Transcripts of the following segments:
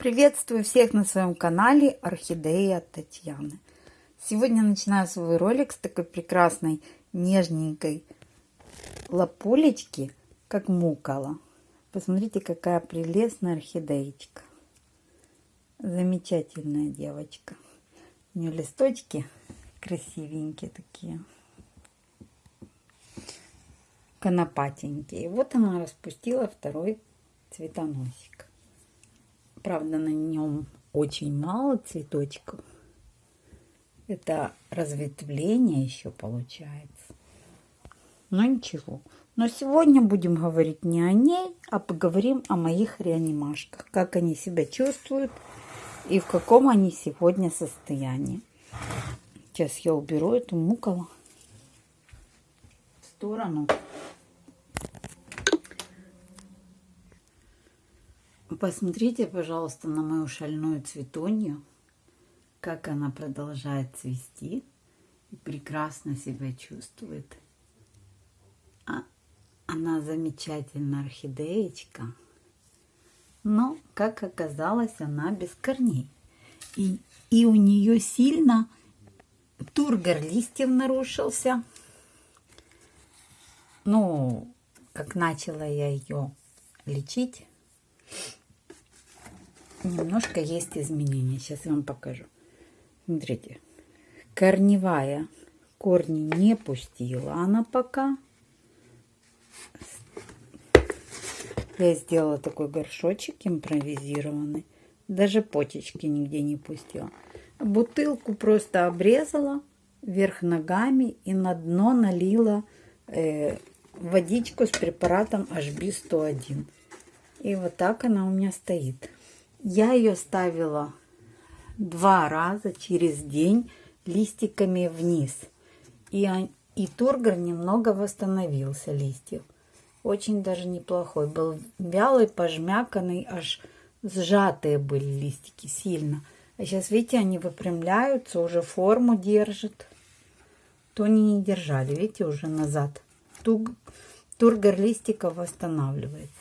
Приветствую всех на своем канале Орхидея Татьяны. Сегодня начинаю свой ролик с такой прекрасной нежненькой лапулечки, как мукола. Посмотрите, какая прелестная орхидеечка. Замечательная девочка. У нее листочки красивенькие такие. Конопатенькие. Вот она распустила второй цветоносик. Правда, на нем очень мало цветочков. Это разветвление еще получается. Но ничего. Но сегодня будем говорить не о ней, а поговорим о моих реанимашках. Как они себя чувствуют и в каком они сегодня состоянии. Сейчас я уберу эту муколу в сторону. Посмотрите, пожалуйста, на мою шальную цветонью, как она продолжает цвести и прекрасно себя чувствует. А она замечательная орхидеечка, но, как оказалось, она без корней. И, и у нее сильно тургор листьев нарушился. Ну, как начала я ее лечить, немножко есть изменения. Сейчас я вам покажу. Смотрите, корневая корни не пустила она пока. Я сделала такой горшочек импровизированный. Даже почечки нигде не пустила. Бутылку просто обрезала вверх ногами и на дно налила э, водичку с препаратом HB101. И вот так она у меня стоит. Я ее ставила два раза через день листиками вниз. И, и тургор немного восстановился листьев. Очень даже неплохой. Был вялый, пожмяканный, аж сжатые были листики сильно. А сейчас, видите, они выпрямляются, уже форму держат. То они не держали, видите, уже назад. Тургор листиков восстанавливается.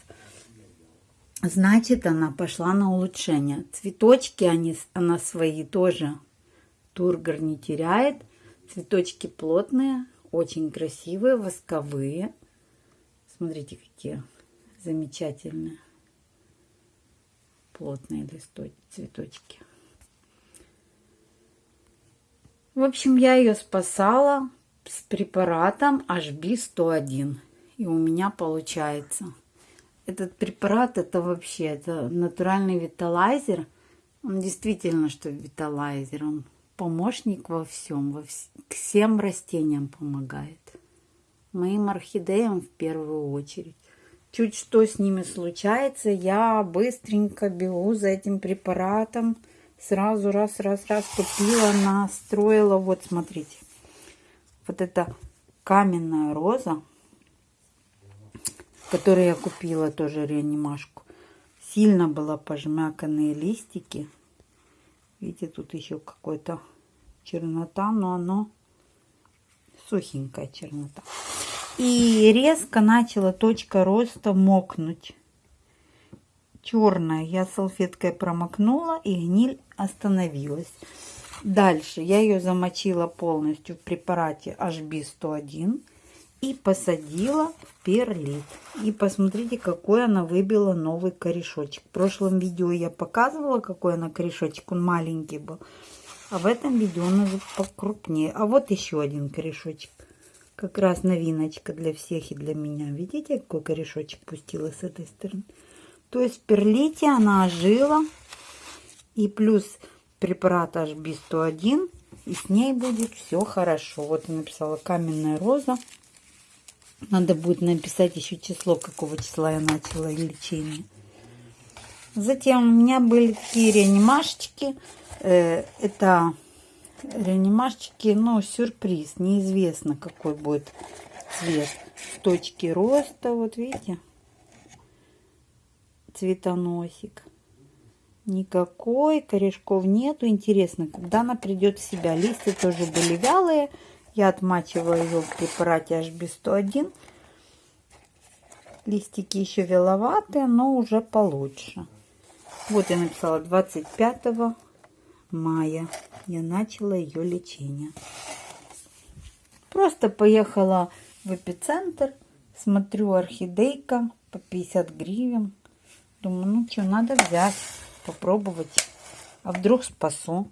Значит, она пошла на улучшение. Цветочки они, она свои тоже тургор не теряет. Цветочки плотные, очень красивые, восковые. Смотрите, какие замечательные плотные листочки, цветочки. В общем, я ее спасала с препаратом HB101. И у меня получается этот препарат, это вообще, это натуральный виталайзер. Он действительно, что виталайзер, он помощник во всем, во вс всем растениям помогает. Моим орхидеям в первую очередь. Чуть что с ними случается, я быстренько бегу за этим препаратом. Сразу раз, раз, раз купила, настроила. Вот, смотрите. Вот это каменная роза который я купила тоже реанимашку. Сильно была пожмяканные листики. Видите, тут еще какой-то чернота, но оно сухенькая чернота. И резко начала точка роста мокнуть. Черная. Я салфеткой промокнула, и гниль остановилась. Дальше я ее замочила полностью в препарате HB101 и посадила в перлит. И посмотрите, какой она выбила новый корешочек. В прошлом видео я показывала, какой она корешочек. Он маленький был. А в этом видео он уже покрупнее. А вот еще один корешочек. Как раз новиночка для всех и для меня. Видите, какой корешочек пустила с этой стороны? То есть в перлите она ожила. И плюс препарат HB101. И с ней будет все хорошо. Вот я написала каменная роза. Надо будет написать еще число, какого числа я начала лечение. Затем у меня были такие реанимашечки. Э, это реанимашечки, ну, сюрприз. Неизвестно, какой будет цвет. Точки роста, вот видите, цветоносик. Никакой, корешков нету. Интересно, когда она придет в себя. Листья тоже были вялые. Я отмачиваю ее в препарате HB101. Листики еще веловатые, но уже получше. Вот я написала 25 мая. Я начала ее лечение. Просто поехала в эпицентр. Смотрю, орхидейка по 50 гривен. Думаю, ну что, надо взять, попробовать. А вдруг спасу.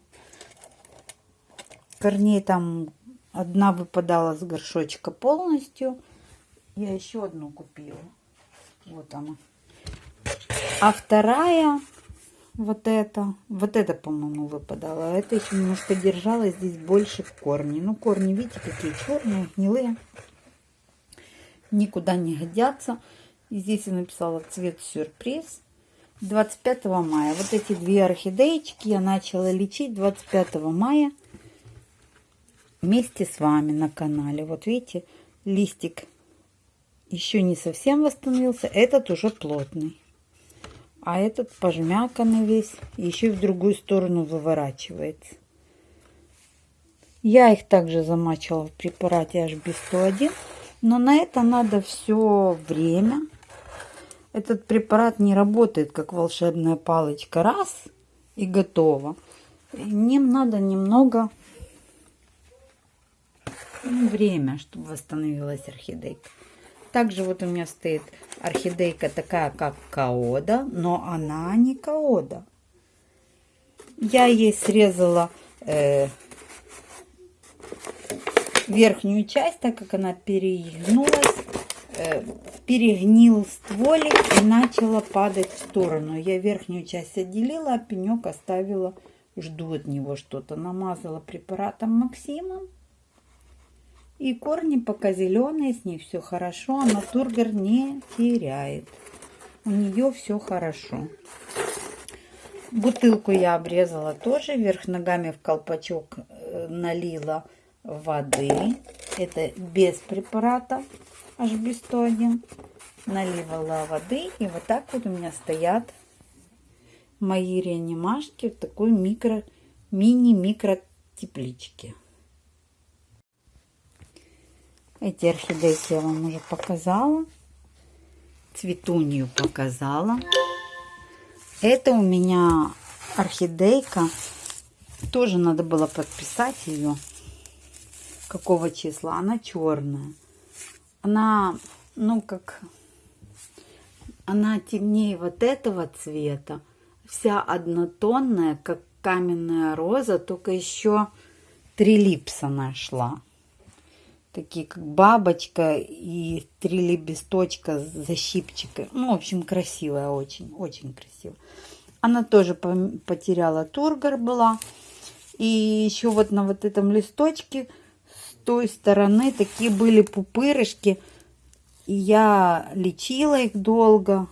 Корней там одна выпадала с горшочка полностью. Я еще одну купила. Вот она. А вторая, вот эта, вот это, по-моему, выпадала. А это еще немножко держала. Здесь больше корни. Ну, корни, видите, какие черные, гнилые. Никуда не годятся. И здесь я написала цвет сюрприз. 25 мая. Вот эти две орхидеечки я начала лечить 25 мая вместе с вами на канале. Вот видите, листик еще не совсем восстановился. Этот уже плотный. А этот пожмяканный весь. Еще в другую сторону выворачивается. Я их также замачивала в препарате HB101. Но на это надо все время. Этот препарат не работает как волшебная палочка. Раз и готово. Ним надо немного время, чтобы восстановилась орхидейка. Также вот у меня стоит орхидейка такая, как каода, но она не каода. Я ей срезала э, верхнюю часть, так как она перегнулась, э, перегнил стволик и начала падать в сторону. Я верхнюю часть отделила, а пенек оставила, жду от него что-то. Намазала препаратом Максимом. И корни пока зеленые, с ней все хорошо, она тургор не теряет. У нее все хорошо. Бутылку я обрезала тоже, вверх ногами в колпачок э, налила воды. Это без препарата HB101. Наливала воды. И вот так вот у меня стоят мои реанимашки в такой микро, мини-микро тепличке. Эти орхидейки я вам уже показала. Цветунью показала. Это у меня орхидейка. Тоже надо было подписать ее. Какого числа? Она черная. Она, ну, как... Она темнее вот этого цвета. Вся однотонная, как каменная роза, только еще три липса нашла такие как бабочка и три лепесточка с защипчикой. Ну, в общем, красивая очень, очень красивая. Она тоже потеряла тургор была. И еще вот на вот этом листочке с той стороны такие были пупырышки. И я лечила их долго.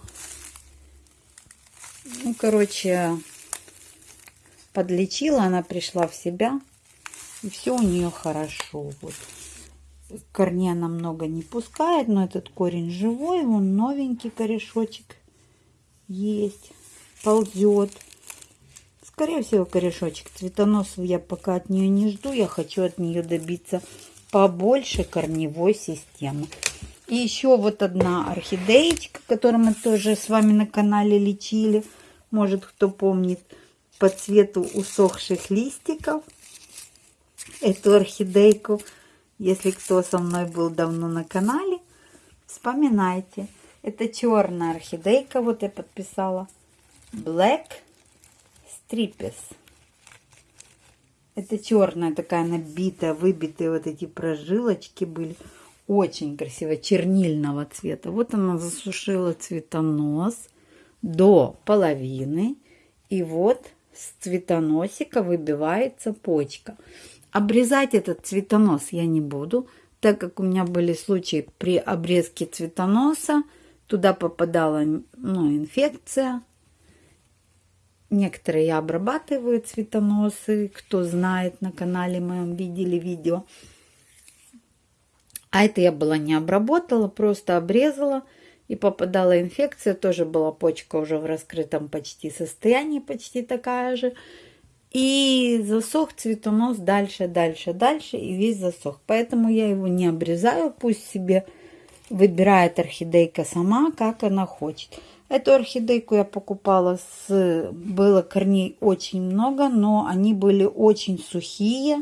Ну, короче, подлечила, она пришла в себя. И все у нее хорошо. Вот корней она много не пускает, но этот корень живой, вон новенький корешочек есть, ползет. Скорее всего, корешочек цветоносов я пока от нее не жду, я хочу от нее добиться побольше корневой системы. И еще вот одна орхидеечка, которую мы тоже с вами на канале лечили. Может, кто помнит, по цвету усохших листиков. Эту орхидейку если кто со мной был давно на канале, вспоминайте. Это черная орхидейка, вот я подписала. Black Stripes. Это черная такая набитая, выбитые вот эти прожилочки были. Очень красиво, чернильного цвета. Вот она засушила цветонос до половины. И вот с цветоносика выбивается почка. Обрезать этот цветонос я не буду, так как у меня были случаи при обрезке цветоноса. Туда попадала ну, инфекция. Некоторые я обрабатываю цветоносы, кто знает, на канале моем видели видео. А это я была не обработала, просто обрезала и попадала инфекция. Тоже была почка уже в раскрытом почти состоянии, почти такая же. И засох цветонос дальше, дальше, дальше, и весь засох. Поэтому я его не обрезаю, пусть себе выбирает орхидейка сама, как она хочет. Эту орхидейку я покупала с... Было корней очень много, но они были очень сухие.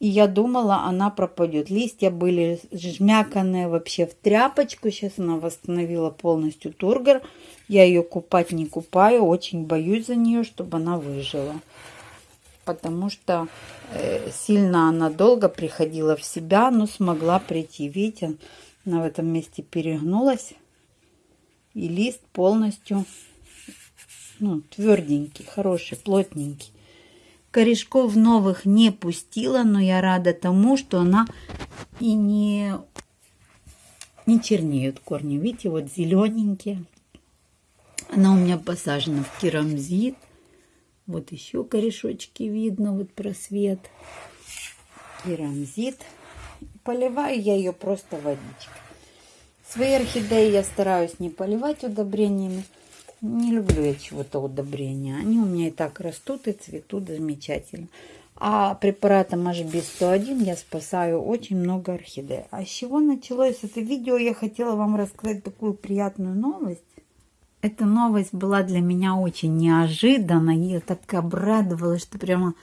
И я думала, она пропадет. Листья были жмяканные вообще в тряпочку. Сейчас она восстановила полностью тургор. Я ее купать не купаю. Очень боюсь за нее, чтобы она выжила. Потому что э, сильно она долго приходила в себя, но смогла прийти. Видите, она в этом месте перегнулась и лист полностью ну, тверденький, хороший, плотненький. Корешков новых не пустила, но я рада тому, что она и не, не чернеют корни. Видите, вот зелененькие. Она у меня посажена в керамзит. Вот еще корешочки видно, вот просвет. Керамзит. Поливаю я ее просто водичкой. Свои орхидеи я стараюсь не поливать удобрениями. Не люблю я чего-то удобрения. Они у меня и так растут и цветут замечательно. А препаратом HB101 я спасаю очень много орхидей. А с чего началось это видео? Я хотела вам рассказать такую приятную новость. Эта новость была для меня очень неожиданна. Я так обрадовалась, что прямо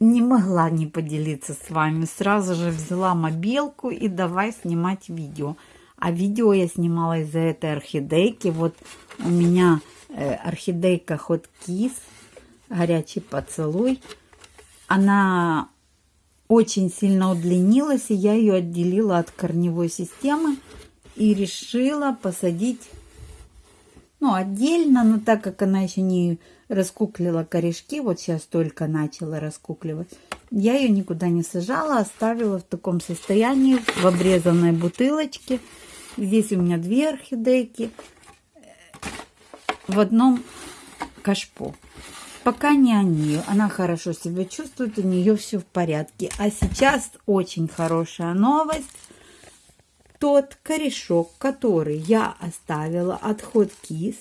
не могла не поделиться с вами. Сразу же взяла мобилку и давай снимать видео. А видео я снимала из-за этой орхидейки. Вот у меня э, орхидейка Hot Kiss, горячий поцелуй. Она очень сильно удлинилась, и я ее отделила от корневой системы и решила посадить ну, отдельно, но так как она еще не раскуклила корешки, вот сейчас только начала раскукливать, я ее никуда не сажала, оставила в таком состоянии, в обрезанной бутылочке. Здесь у меня две орхидейки в одном кашпо. Пока не они, она хорошо себя чувствует, у нее все в порядке. А сейчас очень хорошая новость. Тот корешок, который я оставила отход кис,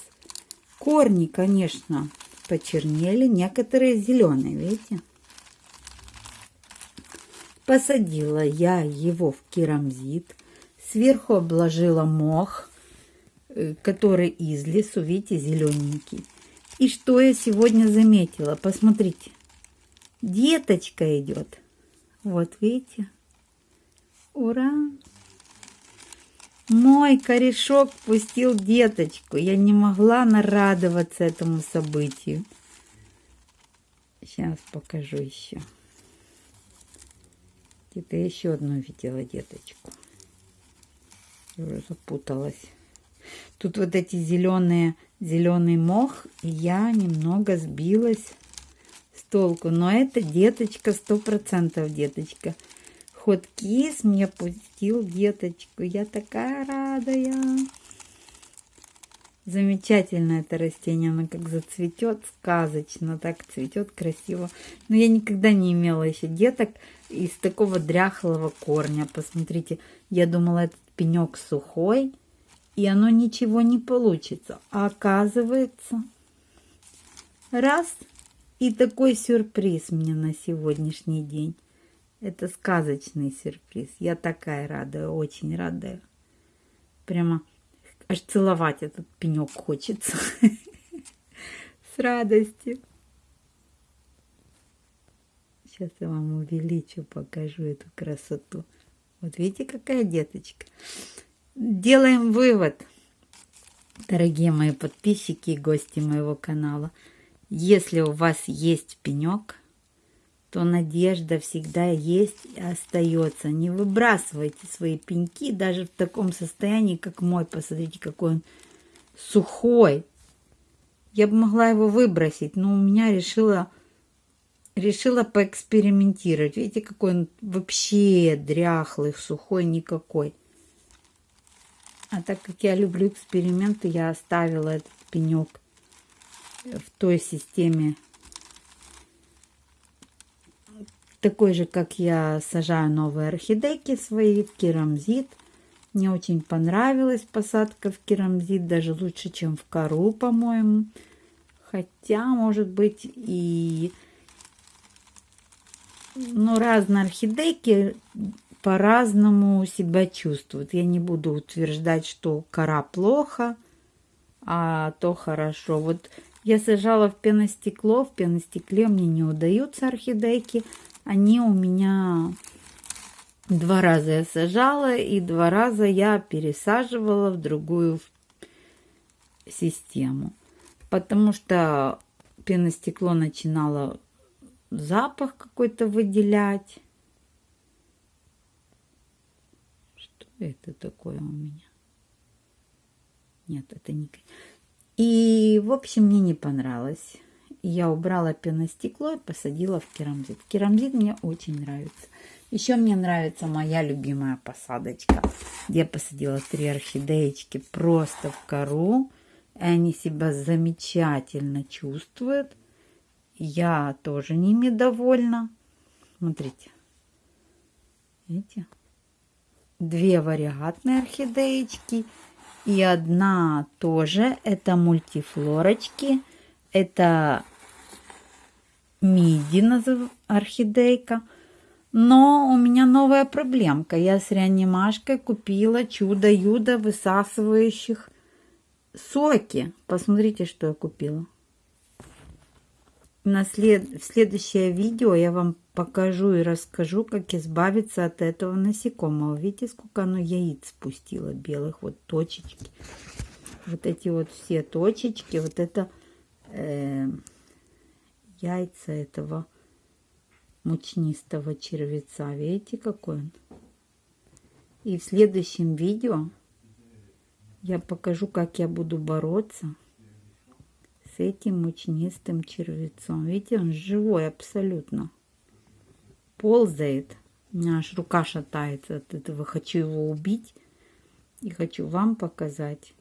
корни, конечно, почернели, некоторые зеленые, видите? Посадила я его в керамзит, сверху обложила мох, э, который из лесу, видите, зелененький. И что я сегодня заметила? Посмотрите, деточка идет. Вот видите? Ура! Мой корешок пустил деточку. Я не могла нарадоваться этому событию. Сейчас покажу еще. Где-то еще одну видела деточку. Я уже запуталась. Тут вот эти зеленые, зеленый мох, и я немного сбилась с толку. Но это деточка, сто процентов деточка. Ход кис мне пустил деточку. Я такая радая. Замечательно это растение, оно как зацветет сказочно, так цветет красиво. Но я никогда не имела еще деток из такого дряхлого корня. Посмотрите, я думала, этот пенек сухой, и оно ничего не получится. А оказывается, раз, и такой сюрприз мне на сегодняшний день. Это сказочный сюрприз. Я такая рада, очень рада. Прямо Аж целовать этот пенек хочется. С радостью. Сейчас я вам увеличу, покажу эту красоту. Вот видите, какая деточка. Делаем вывод, дорогие мои подписчики и гости моего канала. Если у вас есть пенек, то надежда всегда есть и остается. Не выбрасывайте свои пеньки даже в таком состоянии, как мой. Посмотрите, какой он сухой. Я бы могла его выбросить, но у меня решила, решила поэкспериментировать. Видите, какой он вообще дряхлый, сухой, никакой. А так как я люблю эксперименты, я оставила этот пенек в той системе такой же, как я сажаю новые орхидейки свои в керамзит. Мне очень понравилась посадка в керамзит, даже лучше, чем в кору, по-моему. Хотя, может быть, и... Ну, разные орхидейки по-разному себя чувствуют. Я не буду утверждать, что кора плохо а то хорошо. Вот я сажала в пеностекло, в пеностекле мне не удаются орхидейки. Они у меня два раза я сажала, и два раза я пересаживала в другую систему. Потому что пеностекло начинало запах какой-то выделять. Что это такое у меня? Нет, это не... И, в общем, мне не понравилось. Я убрала пеностекло и посадила в керамзит. Керамзит мне очень нравится. Еще мне нравится моя любимая посадочка, я посадила три орхидеечки просто в кору. И они себя замечательно чувствуют. Я тоже ними довольна. Смотрите. Видите? Две вариатные орхидеечки и одна тоже. Это мультифлорочки. Это миди орхидейка. Но у меня новая проблемка. Я с реанимашкой купила чудо-юдо высасывающих соки. Посмотрите, что я купила. На след... В следующее видео я вам покажу и расскажу, как избавиться от этого насекомого. Видите, сколько оно яиц спустило белых, вот точечки. Вот эти вот все точечки, вот это э, яйца этого мучнистого червеца. Видите, какой он? И в следующем видео я покажу, как я буду бороться с этим мучнистым червецом. Видите, он живой абсолютно. Ползает. У меня аж рука шатается от этого. Хочу его убить. И хочу вам показать.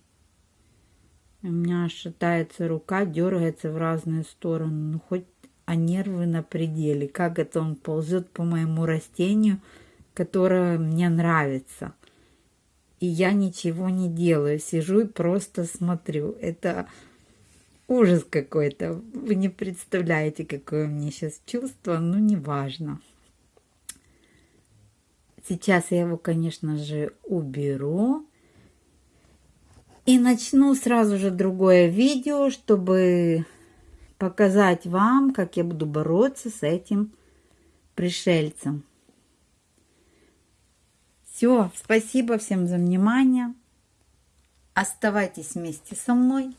У меня шатается рука, дергается в разные стороны. Ну, хоть а нервы на пределе. Как это он ползет по моему растению, которое мне нравится и я ничего не делаю, сижу и просто смотрю. Это ужас какой-то. Вы не представляете, какое у меня сейчас чувство, но неважно. Сейчас я его, конечно же, уберу. И начну сразу же другое видео, чтобы показать вам, как я буду бороться с этим пришельцем. Все, спасибо всем за внимание. Оставайтесь вместе со мной,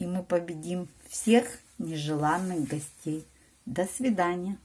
и мы победим всех нежеланных гостей. До свидания.